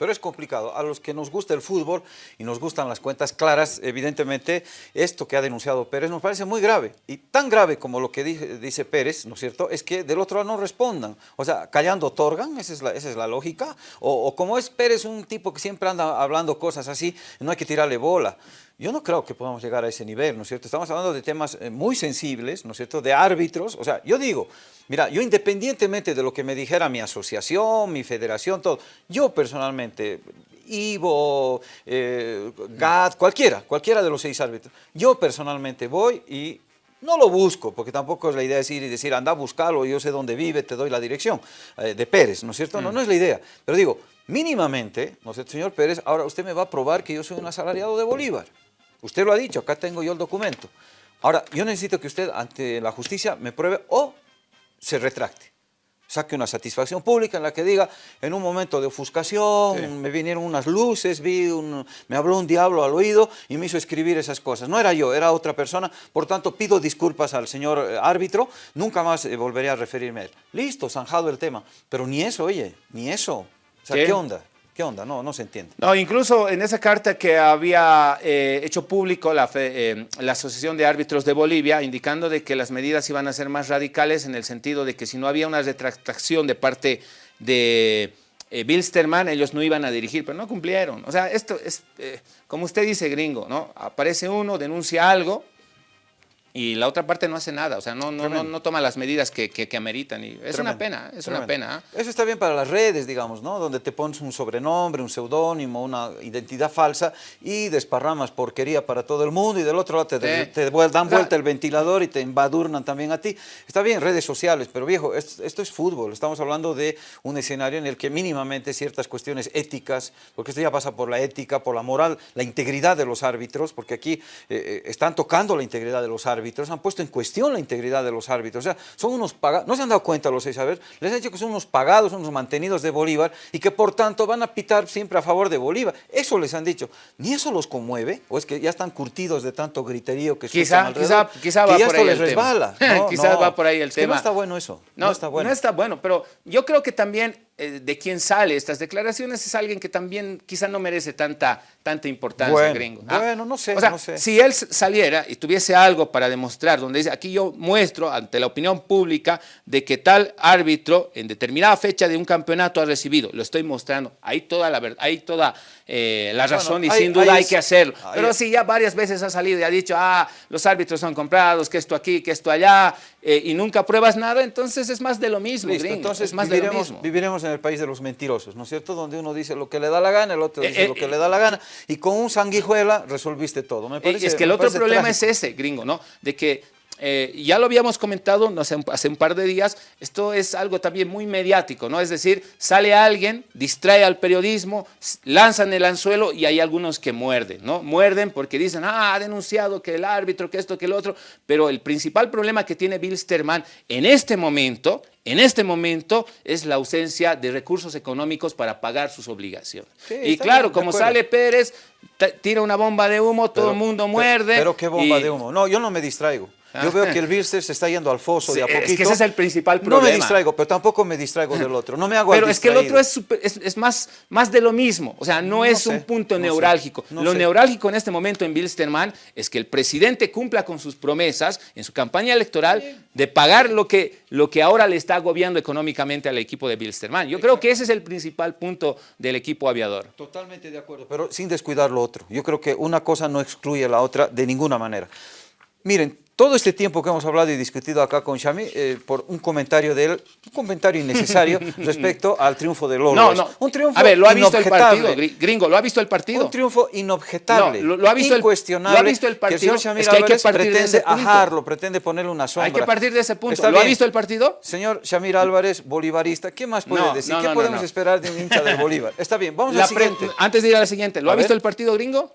[SPEAKER 1] Pero es complicado. A los que nos gusta el fútbol y nos gustan las cuentas claras, evidentemente, esto que ha denunciado Pérez nos parece muy grave. Y tan grave como lo que dice, dice Pérez, ¿no es cierto?, es que del otro lado no respondan. O sea, callando otorgan, esa es la, esa es la lógica. O, o como es Pérez un tipo que siempre anda hablando cosas así, no hay que tirarle bola. Yo no creo que podamos llegar a ese nivel, ¿no es cierto? Estamos hablando de temas eh, muy sensibles, ¿no es cierto?, de árbitros. O sea, yo digo, mira, yo independientemente de lo que me dijera mi asociación, mi federación, todo, yo personalmente, Ivo, eh, Gad, cualquiera, cualquiera de los seis árbitros, yo personalmente voy y no lo busco, porque tampoco es la idea decir y decir, anda a buscarlo, yo sé dónde vive, te doy la dirección, eh, de Pérez, ¿no es cierto? No, no es la idea. Pero digo, mínimamente, ¿no es cierto, señor Pérez? Ahora usted me va a probar que yo soy un asalariado de Bolívar. Usted lo ha dicho, acá tengo yo el documento. Ahora, yo necesito que usted ante la justicia me pruebe o se retracte. Saque una satisfacción pública en la que diga, en un momento de ofuscación,
[SPEAKER 2] Sí.
[SPEAKER 1] me vinieron unas luces, vi un- me habló un diablo al oído y me hizo escribir esas cosas. No era yo, era otra persona. Por tanto, pido disculpas al señor eh, árbitro, nunca más eh, volveré a referirme a él. Listo, zanjado el tema. Pero ni eso, oye, ni eso. O sea,
[SPEAKER 2] ¿Qué?
[SPEAKER 1] ¿qué, onda? ¿Qué onda? No, no se entiende.
[SPEAKER 2] No, incluso en esa carta que había eh, hecho público eh, la Asociación de Árbitros de Bolivia, indicando de que las medidas iban a ser más radicales en el sentido de que si no había una retractación de parte de eh, Bilsterman, ellos no iban a dirigir, pero no cumplieron. O sea, esto es, eh, como usted dice, gringo, ¿no? Aparece uno, denuncia algo y la otra parte no hace nada, o sea, no, no, no, no toma las medidas que, que, que ameritan. Y es una pena, es una pena. ¿ah?
[SPEAKER 1] Eso está bien para las redes, digamos, ¿no? Donde te pones un sobrenombre, un seudónimo, una identidad falsa y desparramas porquería para todo el mundo y del otro lado te,
[SPEAKER 2] Sí.
[SPEAKER 1] te vuel- dan
[SPEAKER 2] O sea-
[SPEAKER 1] vuelta el ventilador y te embadurnan también a ti. Está bien, redes sociales, pero viejo, esto, esto es fútbol. Estamos hablando de un escenario en el que mínimamente ciertas cuestiones éticas, porque esto ya pasa por la ética, por la moral, la integridad de los árbitros, porque aquí eh, eh, están tocando la integridad de los árbitros. Árbitros, han puesto en cuestión la integridad de los árbitros. O sea, son unos pagados, no se han dado cuenta los seis saberes, les han dicho que son unos pagados, unos mantenidos de Bolívar y que por tanto van a pitar siempre a favor de Bolívar. Eso les han dicho. Ni eso los conmueve, o es que ya están curtidos de tanto griterío que
[SPEAKER 2] Quizá, quizá,
[SPEAKER 1] alrededor,
[SPEAKER 2] quizá
[SPEAKER 1] que
[SPEAKER 2] va
[SPEAKER 1] ya
[SPEAKER 2] por
[SPEAKER 1] esto
[SPEAKER 2] ahí
[SPEAKER 1] les
[SPEAKER 2] el
[SPEAKER 1] resbala.
[SPEAKER 2] tema.
[SPEAKER 1] No,
[SPEAKER 2] Quizás
[SPEAKER 1] no.
[SPEAKER 2] va por ahí el
[SPEAKER 1] Es que
[SPEAKER 2] tema.
[SPEAKER 1] no está bueno eso. No, está bueno.
[SPEAKER 2] No está bueno, pero yo creo que también eh, de quien sale estas declaraciones es alguien que también quizá no merece tanta, tanta importancia,
[SPEAKER 1] Bueno,
[SPEAKER 2] gringo.
[SPEAKER 1] bueno, no sé,
[SPEAKER 2] O sea,
[SPEAKER 1] no sé.
[SPEAKER 2] si él saliera y tuviese algo para demostrar, donde dice, aquí yo muestro ante la opinión pública de que tal árbitro en determinada fecha de un campeonato ha recibido, lo estoy mostrando, hay toda la verdad, hay toda eh, la
[SPEAKER 1] Bueno,
[SPEAKER 2] razón y sin duda hay que hacerlo. Pero si ya varias veces ha salido y ha dicho, ah, los árbitros son comprados, que esto aquí, que esto allá, eh, y nunca pruebas nada, entonces es más de lo mismo,
[SPEAKER 1] Listo,
[SPEAKER 2] gringo,
[SPEAKER 1] entonces
[SPEAKER 2] es más de lo
[SPEAKER 1] viviremos,
[SPEAKER 2] mismo.
[SPEAKER 1] viviremos en el país de los mentirosos, ¿no es cierto? Donde uno dice lo que le da la gana, el otro
[SPEAKER 2] Eh,
[SPEAKER 1] dice
[SPEAKER 2] eh,
[SPEAKER 1] lo que
[SPEAKER 2] eh,
[SPEAKER 1] le da la gana, y con un sanguijuela resolviste todo. Me parece,
[SPEAKER 2] es que el otro problema
[SPEAKER 1] trágico.
[SPEAKER 2] es ese, gringo, ¿no? De que eh, ya lo habíamos comentado no sé, hace un par de días, esto es algo también muy mediático, ¿no? Es decir, sale alguien, distrae al periodismo, lanzan el anzuelo y hay algunos que muerden, ¿no? Muerden porque dicen, ah, ha denunciado que el árbitro, que esto, que el otro, pero el principal problema que tiene Bilsterman en este momento, en este momento, es la ausencia de recursos económicos para pagar sus obligaciones.
[SPEAKER 1] Sí,
[SPEAKER 2] y claro,
[SPEAKER 1] bien,
[SPEAKER 2] como sale Pérez, tira una bomba de humo, todo el mundo
[SPEAKER 1] pero-
[SPEAKER 2] muerde.
[SPEAKER 1] Pero, qué bomba
[SPEAKER 2] y-
[SPEAKER 1] de humo. No, yo no me distraigo. Yo veo que el Bilster se está yendo al foso
[SPEAKER 2] Sí,
[SPEAKER 1] de a
[SPEAKER 2] es que
[SPEAKER 1] poquito.
[SPEAKER 2] ese es el principal
[SPEAKER 1] No me
[SPEAKER 2] problema.
[SPEAKER 1] distraigo, pero tampoco me distraigo del otro. No me hago
[SPEAKER 2] Pero es que el otro es, super- es, es más, más de lo mismo, o sea, no,
[SPEAKER 1] No
[SPEAKER 2] es
[SPEAKER 1] sé,
[SPEAKER 2] un punto
[SPEAKER 1] no sé,
[SPEAKER 2] neurálgico.
[SPEAKER 1] no
[SPEAKER 2] lo
[SPEAKER 1] sé.
[SPEAKER 2] neurálgico en este momento en Bilsterman es que el presidente cumpla con sus promesas en su campaña electoral de pagar lo que, lo que ahora le está agobiando económicamente al equipo de Bilsterman. Yo creo que ese es el principal punto del equipo aviador.
[SPEAKER 1] Totalmente de acuerdo, pero sin descuidar lo otro. Yo creo que una cosa no excluye a la otra de ninguna manera. Miren, todo este tiempo que hemos hablado y discutido acá con Xami, eh, por un comentario de él, un comentario innecesario respecto al triunfo del Lolo.
[SPEAKER 2] No, no.
[SPEAKER 1] Un triunfo
[SPEAKER 2] A ver, lo ha visto el partido, gri- gringo, lo ha visto el partido.
[SPEAKER 1] Un triunfo inobjetable,
[SPEAKER 2] No, lo- lo ha visto el-
[SPEAKER 1] incuestionable,
[SPEAKER 2] lo ha visto el
[SPEAKER 1] que el
[SPEAKER 2] partido. Es que hay que de
[SPEAKER 1] pretende
[SPEAKER 2] ese punto.
[SPEAKER 1] ajarlo, pretende ponerle una sombra.
[SPEAKER 2] Hay que partir de ese punto.
[SPEAKER 1] Está
[SPEAKER 2] ¿Lo ha visto el partido?
[SPEAKER 1] Señor Xamir Álvarez, bolivarista, ¿qué más puede
[SPEAKER 2] No,
[SPEAKER 1] decir?
[SPEAKER 2] no,
[SPEAKER 1] ¿Qué podemos esperar de un hincha del Bolívar? Está bien, vamos
[SPEAKER 2] La
[SPEAKER 1] al siguiente.
[SPEAKER 2] antes de ir a la siguiente, ¿lo
[SPEAKER 1] A
[SPEAKER 2] ha visto el partido gringo?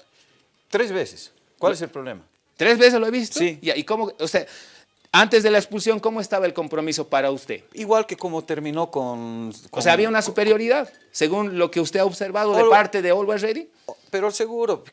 [SPEAKER 1] Tres veces. ¿Cuál es el problema?
[SPEAKER 2] ¿Tres veces lo he visto?
[SPEAKER 1] Sí.
[SPEAKER 2] ¿Y cómo, o sea, antes de la expulsión, cómo estaba el compromiso para usted?
[SPEAKER 1] Igual que como terminó con...
[SPEAKER 2] O
[SPEAKER 1] con-
[SPEAKER 2] sea, había una superioridad, según lo que usted ha observado de parte de Always Ready.
[SPEAKER 1] Pero seguro,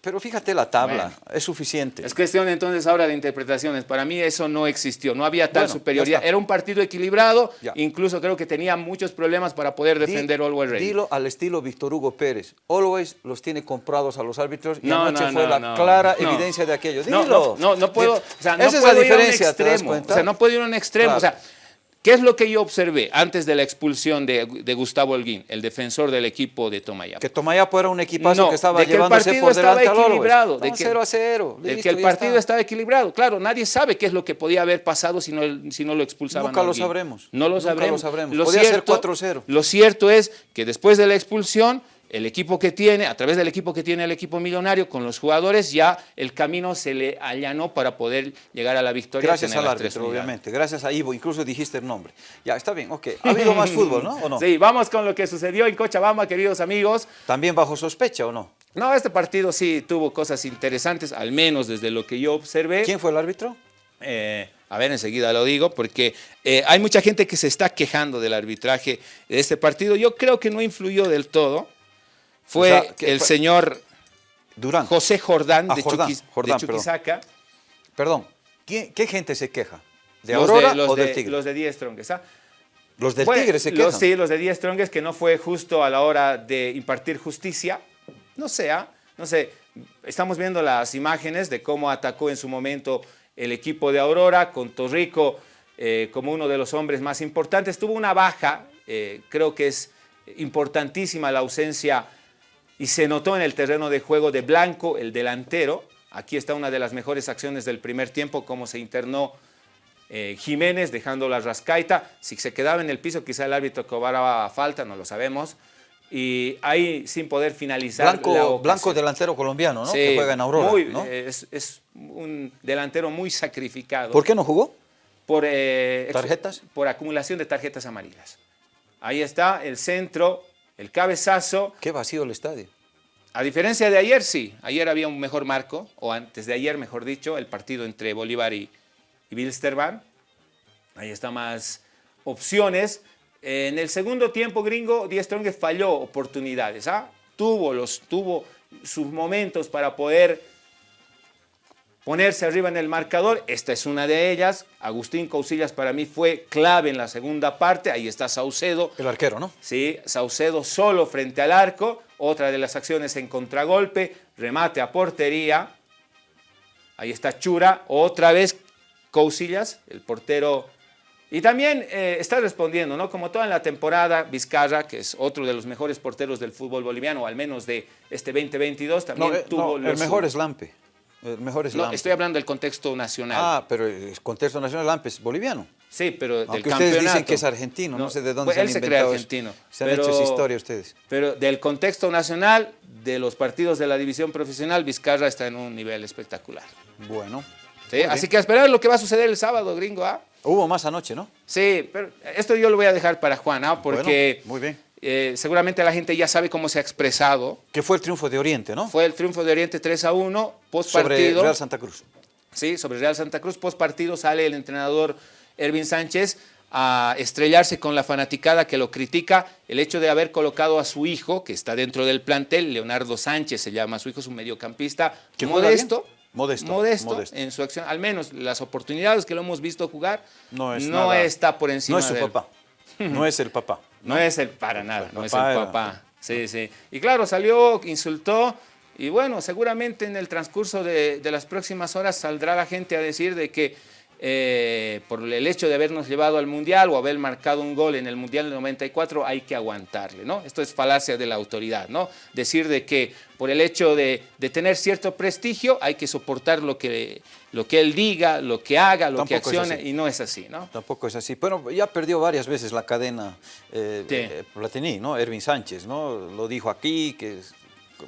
[SPEAKER 1] pero fíjate la tabla, es suficiente.
[SPEAKER 2] Es cuestión entonces ahora de interpretaciones. Para mí eso no existió, no había tal
[SPEAKER 1] Bueno,
[SPEAKER 2] superioridad. Era un partido equilibrado,
[SPEAKER 1] Ya.
[SPEAKER 2] incluso creo que tenía muchos problemas para poder
[SPEAKER 1] Di-
[SPEAKER 2] defender Always Ready.
[SPEAKER 1] Dilo al estilo Víctor Hugo Pérez. Always los tiene comprados a los árbitros y
[SPEAKER 2] No,
[SPEAKER 1] anoche
[SPEAKER 2] no,
[SPEAKER 1] fue
[SPEAKER 2] no,
[SPEAKER 1] la
[SPEAKER 2] no,
[SPEAKER 1] clara
[SPEAKER 2] no.
[SPEAKER 1] evidencia de aquello. Dilo.
[SPEAKER 2] no, no, no puedo, o sea, no
[SPEAKER 1] Esa es
[SPEAKER 2] puedo
[SPEAKER 1] la
[SPEAKER 2] ir a un
[SPEAKER 1] diferencia, ¿te das
[SPEAKER 2] extremo? O sea, no puedo ir a un extremo.
[SPEAKER 1] Claro.
[SPEAKER 2] O sea, ¿qué es lo que yo observé antes de la expulsión de, de Gustavo Holguín, el defensor del equipo de Tomayapo?
[SPEAKER 1] Que Tomayapo era un equipazo
[SPEAKER 2] No,
[SPEAKER 1] que estaba
[SPEAKER 2] de que el
[SPEAKER 1] llevándose
[SPEAKER 2] partido
[SPEAKER 1] por
[SPEAKER 2] estaba equilibrado, de que-
[SPEAKER 1] 0 a 0.
[SPEAKER 2] El
[SPEAKER 1] listo,
[SPEAKER 2] que el partido
[SPEAKER 1] está.
[SPEAKER 2] estaba equilibrado. Claro, nadie sabe qué es lo que podía haber pasado si no, el- si no lo expulsaban.
[SPEAKER 1] Nunca lo sabremos.
[SPEAKER 2] No lo
[SPEAKER 1] Nunca
[SPEAKER 2] sabremos.
[SPEAKER 1] lo sabremos. Podía ser 4-0.
[SPEAKER 2] Lo cierto es que después de la expulsión, el equipo que tiene, a través del equipo que tiene el equipo millonario, con los jugadores, ya el camino se le allanó para poder llegar a la victoria.
[SPEAKER 1] Gracias al árbitro, obviamente. Gracias a Ivo, incluso dijiste el nombre. Ya, está bien, ok. ¿Ha habido más fútbol, no? ¿O no?
[SPEAKER 2] Sí, vamos con lo que sucedió en Cochabamba, queridos amigos.
[SPEAKER 1] ¿También bajo sospecha o no?
[SPEAKER 2] No, este partido sí tuvo cosas interesantes, al menos desde lo que yo observé.
[SPEAKER 1] ¿Quién fue el árbitro?
[SPEAKER 2] Eh, a ver, enseguida lo digo, porque eh, hay mucha gente que se está quejando del arbitraje de este partido. Yo creo que no influyó del todo. Fue
[SPEAKER 1] O sea, que
[SPEAKER 2] el
[SPEAKER 1] fue-
[SPEAKER 2] señor
[SPEAKER 1] Durán.
[SPEAKER 2] José Jordán,
[SPEAKER 1] Ah,
[SPEAKER 2] de,
[SPEAKER 1] Jordán,
[SPEAKER 2] Chuquis-
[SPEAKER 1] Jordán,
[SPEAKER 2] de. Chuquisaca.
[SPEAKER 1] Perdón, ¿quién- ¿qué gente se queja? ¿De
[SPEAKER 2] Los
[SPEAKER 1] Aurora
[SPEAKER 2] los
[SPEAKER 1] o del
[SPEAKER 2] de-
[SPEAKER 1] Tigre?
[SPEAKER 2] Los de 10 Strongest. ¿ah?
[SPEAKER 1] Los del
[SPEAKER 2] Fue-
[SPEAKER 1] Tigre se quejan.
[SPEAKER 2] los- sí, los de 10 Strongest, que no fue justo a la hora de impartir justicia. No sé, ¿ah? no sé. Estamos viendo las imágenes de cómo atacó en su momento el equipo de Aurora, con Torrico eh, como uno de los hombres más importantes. Tuvo una baja, eh, creo que es importantísima la ausencia y se notó en el terreno de juego de Blanco, el delantero. Aquí está una de las mejores acciones del primer tiempo, cómo se internó eh, Jiménez dejando la rascaita. Si se quedaba en el piso, quizá el árbitro cobraba falta, no lo sabemos. Y ahí sin poder finalizar. la
[SPEAKER 1] Blanco. Blanco delantero colombiano, ¿no?
[SPEAKER 2] Sí,
[SPEAKER 1] que juega en Aurora.
[SPEAKER 2] muy-
[SPEAKER 1] ¿no?
[SPEAKER 2] es, es un delantero muy sacrificado.
[SPEAKER 1] ¿Por qué no jugó?
[SPEAKER 2] Por, eh,
[SPEAKER 1] ¿Tarjetas?
[SPEAKER 2] Por acumulación de tarjetas amarillas. Ahí está el centro, el cabezazo.
[SPEAKER 1] Qué vacío el estadio.
[SPEAKER 2] A diferencia de ayer, sí. Ayer había un mejor marco, o antes de ayer, mejor dicho, el partido entre Bolívar y, y Bilsterman. Ahí está más opciones. En el segundo tiempo, gringo, Die Strongest falló oportunidades. ¿ah? Tuvo, los, tuvo sus momentos para poder ponerse arriba en el marcador. Esta es una de ellas. Agustín Cousillas para mí fue clave en la segunda parte. Ahí está Saucedo.
[SPEAKER 1] El arquero, ¿no?
[SPEAKER 2] Sí, Saucedo solo frente al arco. Otra de las acciones en contragolpe. Remate a portería. Ahí está Chura. Otra vez Cousillas, el portero. Y también eh, está respondiendo, ¿no? Como toda en la temporada, Vizcarra, que es otro de los mejores porteros del fútbol boliviano, al menos de este 2022, también
[SPEAKER 1] No, eh,
[SPEAKER 2] tuvo
[SPEAKER 1] no, el mejor es Lampe. El mejor es
[SPEAKER 2] No, estoy hablando del contexto nacional.
[SPEAKER 1] Ah, pero el contexto nacional Lampe es boliviano.
[SPEAKER 2] Sí, pero del
[SPEAKER 1] Aunque
[SPEAKER 2] campeonato.
[SPEAKER 1] ustedes dicen que es argentino, no, sé de dónde
[SPEAKER 2] pues
[SPEAKER 1] se han
[SPEAKER 2] él se cree
[SPEAKER 1] inventado eso.
[SPEAKER 2] argentino.
[SPEAKER 1] Se han
[SPEAKER 2] pero-
[SPEAKER 1] hecho esa historia ustedes.
[SPEAKER 2] Pero del contexto nacional, de los partidos de la división profesional, Vizcarra está en un nivel espectacular.
[SPEAKER 1] Bueno.
[SPEAKER 2] ¿sí? Así que a esperar lo que va a suceder el sábado, gringo. ¿ah?
[SPEAKER 1] Hubo más anoche, ¿no?
[SPEAKER 2] Sí, pero esto yo lo voy a dejar para Juan, ¿ah? porque
[SPEAKER 1] Bueno, muy bien.
[SPEAKER 2] Eh, seguramente la gente ya sabe cómo se ha expresado.
[SPEAKER 1] Que fue el triunfo de Oriente, ¿no?
[SPEAKER 2] Fue el triunfo de Oriente 3 a 1, post
[SPEAKER 1] Sobre
[SPEAKER 2] partido.
[SPEAKER 1] Real Santa Cruz.
[SPEAKER 2] Sí, sobre Real Santa Cruz, post partido sale el entrenador Ervin Sánchez a estrellarse con la fanaticada que lo critica el hecho de haber colocado a su hijo, que está dentro del plantel, Leonardo Sánchez se llama, su hijo es un mediocampista
[SPEAKER 1] ¿Que juega
[SPEAKER 2] modesto?
[SPEAKER 1] Modesto,
[SPEAKER 2] modesto,
[SPEAKER 1] modesto.
[SPEAKER 2] en su acción, al menos las oportunidades que lo hemos visto jugar,
[SPEAKER 1] No es nada-
[SPEAKER 2] está por encima
[SPEAKER 1] No es su papá. No es el papá.
[SPEAKER 2] no es el para nada, no es el
[SPEAKER 1] papá era-
[SPEAKER 2] papá. Sí, sí. Y claro, salió, insultó. Y bueno, seguramente en el transcurso de, de las próximas horas saldrá la gente a decir de que eh, por el hecho de habernos llevado al Mundial o haber marcado un gol en el Mundial del 94 hay que aguantarle, ¿no? Esto es falacia de la autoridad, ¿no? Decir de que por el hecho de, de tener cierto prestigio hay que soportar lo que, lo que él diga, lo que haga, lo que
[SPEAKER 1] Tampoco
[SPEAKER 2] accione y no es así, ¿no?
[SPEAKER 1] Tampoco es así. Bueno, ya perdió varias veces la cadena eh,
[SPEAKER 2] Sí.
[SPEAKER 1] eh, Platini, ¿no? Ervin Sánchez, ¿no? Lo dijo aquí, que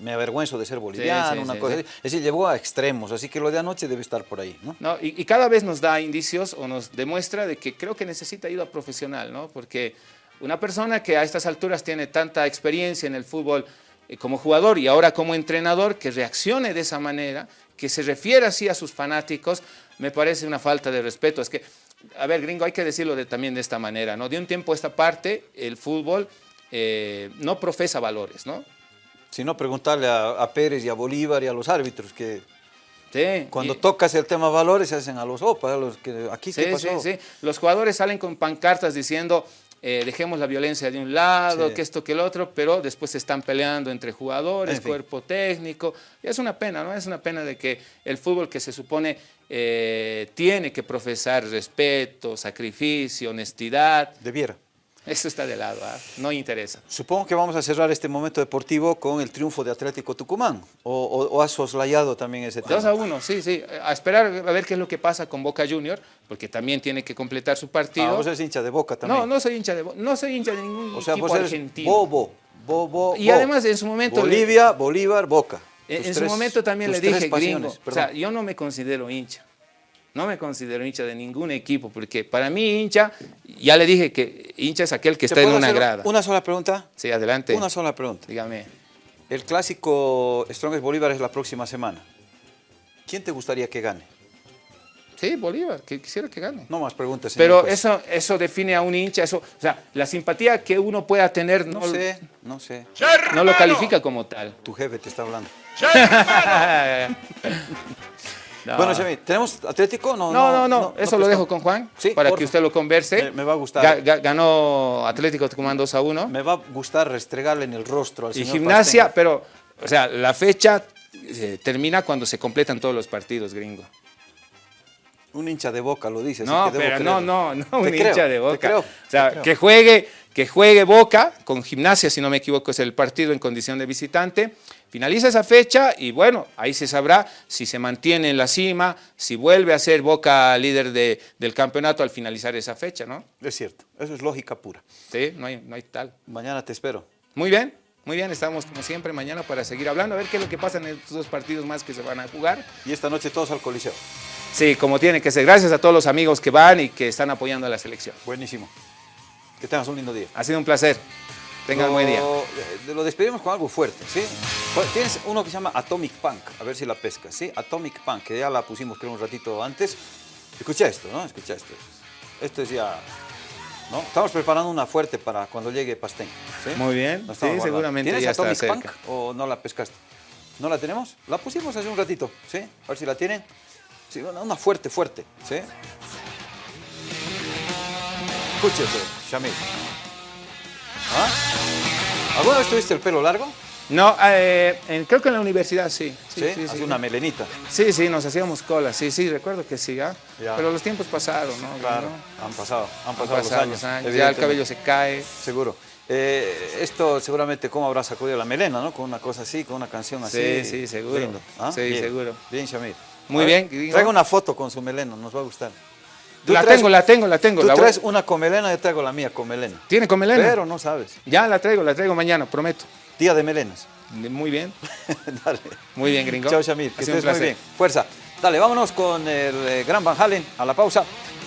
[SPEAKER 1] me avergüenzo de ser boliviano,
[SPEAKER 2] sí,
[SPEAKER 1] una
[SPEAKER 2] sí,
[SPEAKER 1] cosa así. Es decir, llevó a extremos, así que lo de anoche debe estar por ahí, ¿no?
[SPEAKER 2] ¿no? Y, y cada vez nos da indicios o nos demuestra de que creo que necesita ayuda profesional, ¿no? Porque una persona que a estas alturas tiene tanta experiencia en el fútbol eh, como jugador y ahora como entrenador, que reaccione de esa manera, que se refiera así a sus fanáticos, me parece una falta de respeto. Es que, a ver, gringo, hay que decirlo de- también de esta manera, ¿no? De un tiempo a esta parte, el fútbol eh, no profesa valores, ¿no?
[SPEAKER 1] Si no, preguntarle a, a Pérez y a Bolívar y a los árbitros que
[SPEAKER 2] Sí,
[SPEAKER 1] cuando
[SPEAKER 2] y-
[SPEAKER 1] tocas el tema valores se hacen a los OPA, a los que aquí
[SPEAKER 2] Sí,
[SPEAKER 1] qué pasó.
[SPEAKER 2] sí, sí. Los jugadores salen con pancartas diciendo eh, dejemos la violencia de un lado,
[SPEAKER 1] Sí.
[SPEAKER 2] que esto, que el otro, pero después se están peleando entre jugadores,
[SPEAKER 1] En fin.
[SPEAKER 2] cuerpo técnico. Y es una pena, ¿no? Es una pena de que el fútbol que se supone eh, tiene que profesar respeto, sacrificio, honestidad,
[SPEAKER 1] Debiera.
[SPEAKER 2] Eso está de lado, ¿ah? no interesa.
[SPEAKER 1] Supongo que vamos a cerrar este momento deportivo con el triunfo de Atlético Tucumán. ¿O, o, o has soslayado también ese tema?
[SPEAKER 2] 2 a 1, sí, sí. A esperar a ver qué es lo que pasa con Boca Junior, porque también tiene que completar su partido.
[SPEAKER 1] Ah, vos eres hincha de Boca también.
[SPEAKER 2] No, no soy hincha de Bo- no soy hincha de ningún
[SPEAKER 1] O sea,
[SPEAKER 2] equipo
[SPEAKER 1] vos eres
[SPEAKER 2] argentino.
[SPEAKER 1] Bobo. Bobo.
[SPEAKER 2] Y además en su momento
[SPEAKER 1] Bolivia, Bolívar, Boca.
[SPEAKER 2] En, su momento también le dije,
[SPEAKER 1] pasiones,
[SPEAKER 2] gringo, o sea, yo no me considero hincha. No me considero hincha de ningún equipo, porque para mí hincha, ya le dije que hincha es aquel que
[SPEAKER 1] ¿Te
[SPEAKER 2] está en una grada.
[SPEAKER 1] Una sola pregunta.
[SPEAKER 2] Sí, adelante.
[SPEAKER 1] Una sola pregunta.
[SPEAKER 2] Dígame.
[SPEAKER 1] El clásico Strongest Bolívar es la próxima semana. ¿Quién te gustaría que gane?
[SPEAKER 2] Sí, Bolívar, que quisiera que gane.
[SPEAKER 1] No más preguntas. señor
[SPEAKER 2] Pero
[SPEAKER 1] juez.
[SPEAKER 2] eso, eso define a un hincha, eso, o sea, la simpatía que uno pueda tener no,
[SPEAKER 1] No sé, no sé.
[SPEAKER 2] no lo califica como tal.
[SPEAKER 1] Tu jefe te está hablando.
[SPEAKER 2] No.
[SPEAKER 1] Bueno, Xavi, ¿tenemos Atlético? No,
[SPEAKER 2] No, no, no, eso lo dejo con Juan
[SPEAKER 1] Sí,
[SPEAKER 2] para
[SPEAKER 1] porfa.
[SPEAKER 2] que usted lo converse.
[SPEAKER 1] Me- me va a gustar.
[SPEAKER 2] Ga- ga- ganó Atlético Tucumán 2 a 1.
[SPEAKER 1] Me va a gustar restregarle en el rostro al
[SPEAKER 2] Y
[SPEAKER 1] señor
[SPEAKER 2] gimnasia,
[SPEAKER 1] Pasteño.
[SPEAKER 2] pero, o sea, la fecha eh, termina cuando se completan todos los partidos, gringo.
[SPEAKER 1] Un hincha de Boca lo dice. así
[SPEAKER 2] No,
[SPEAKER 1] que
[SPEAKER 2] pero no, no, no, un
[SPEAKER 1] creo,
[SPEAKER 2] hincha de
[SPEAKER 1] te
[SPEAKER 2] Boca.
[SPEAKER 1] creo,
[SPEAKER 2] o sea,
[SPEAKER 1] creo.
[SPEAKER 2] que juegue, que juegue Boca con gimnasia, si no me equivoco, es el partido en condición de visitante. Finaliza esa fecha y bueno, ahí se sabrá si se mantiene en la cima, si vuelve a ser Boca líder de- del campeonato al finalizar esa fecha, ¿no?
[SPEAKER 1] Es cierto, eso es lógica pura.
[SPEAKER 2] Sí, no hay, no hay tal.
[SPEAKER 1] Mañana te espero.
[SPEAKER 2] Muy bien, muy bien, estamos como siempre mañana para seguir hablando, a ver qué es lo que pasa en estos dos partidos más que se van a jugar.
[SPEAKER 1] Y esta noche todos al Coliseo.
[SPEAKER 2] Sí, como tiene que ser. Gracias a todos los amigos que van y que están apoyando a la selección.
[SPEAKER 1] Buenísimo. Que tengas un lindo día.
[SPEAKER 2] Ha sido un placer. Tengan buen día.
[SPEAKER 1] Lo, despedimos con algo fuerte, ¿sí? Tienes uno que se llama Atomic Punk, a ver si la pesca, ¿sí? Atomic Punk, que ya la pusimos creo un ratito antes. Escucha esto, ¿no? Escucha esto. Esto es ya, ¿no? Estamos preparando una fuerte para cuando llegue Pastén, ¿sí?
[SPEAKER 2] Muy bien, sí, seguramente
[SPEAKER 1] ¿Tienes
[SPEAKER 2] ya está
[SPEAKER 1] Atomic
[SPEAKER 2] cerca.
[SPEAKER 1] Punk o no la pescaste? ¿No la tenemos? La pusimos hace un ratito, ¿sí? A ver si la tienen. Sí, una, una fuerte, fuerte, ¿sí? Escúchate, Shamil. ¿Ah? ¿Alguna vez tuviste el pelo largo?
[SPEAKER 2] No, eh, en- creo que en la universidad sí.
[SPEAKER 1] Sí,
[SPEAKER 2] Sí, sí, sí.
[SPEAKER 1] una melenita.
[SPEAKER 2] Sí, sí, nos hacíamos cola, sí, sí, recuerdo que sí, ¿ah?
[SPEAKER 1] Ya.
[SPEAKER 2] Pero los tiempos pasaron, ¿no?
[SPEAKER 1] Claro,
[SPEAKER 2] ¿no?
[SPEAKER 1] han pasado, han
[SPEAKER 2] Han
[SPEAKER 1] pasado, los años.
[SPEAKER 2] Ya el cabello se cae.
[SPEAKER 1] Seguro. Eh, esto seguramente, ¿cómo habrá sacudido la melena, no? Con una cosa así, con una canción así.
[SPEAKER 2] Sí, sí, seguro.
[SPEAKER 1] Lindo. ¿Ah?
[SPEAKER 2] Sí,
[SPEAKER 1] Bien.
[SPEAKER 2] seguro.
[SPEAKER 1] Bien, Shamir.
[SPEAKER 2] Muy
[SPEAKER 1] ver,
[SPEAKER 2] bien.
[SPEAKER 1] Traigo una foto con su melena, nos va a gustar.
[SPEAKER 2] La
[SPEAKER 1] traes-
[SPEAKER 2] tengo, la tengo, la tengo.
[SPEAKER 1] Tú
[SPEAKER 2] la voy-
[SPEAKER 1] traes una con melena, yo traigo la mía con melena.
[SPEAKER 2] ¿Tiene con melena?
[SPEAKER 1] Pero no sabes.
[SPEAKER 2] Ya la traigo, la traigo mañana, prometo.
[SPEAKER 1] Día de melenas.
[SPEAKER 2] Muy bien,
[SPEAKER 1] Dale.
[SPEAKER 2] muy bien, gringo.
[SPEAKER 1] Chao, Shamir.
[SPEAKER 2] Ha
[SPEAKER 1] Que estés muy bien. Fuerza. Dale, vámonos con el eh, Gran Van Halen a la pausa.